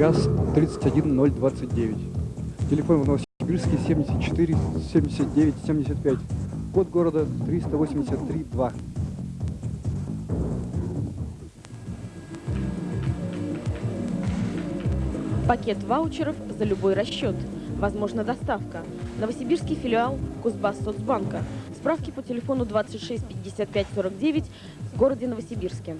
ГАЗ 31029. Телефон в Новосибирске 74 79 75. Код города 383 2. Пакет ваучеров за любой расчет. Возможна доставка. Новосибирский филиал Кузбасс Соцбанка. Справки по телефону 26 55 49 в городе Новосибирске.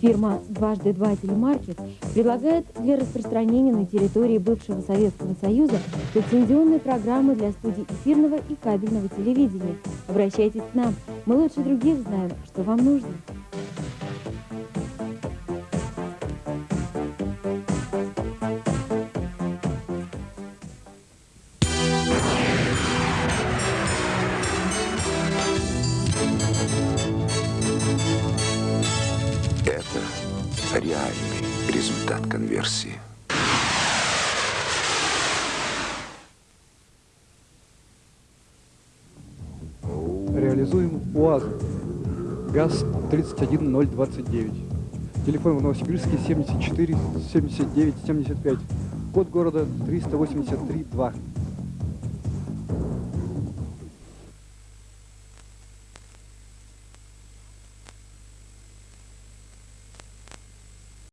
Фирма «Дважды два телемаркет» предлагает для распространения на территории бывшего Советского Союза лицензионные программы для студий эфирного и кабельного телевидения. Обращайтесь к нам, мы лучше других знаем, что вам нужно. Результат конверсии. Реализуем УАЗ. ГАЗ 31029. Телефон в Новосибирске 74 79 75. Код города 383 2.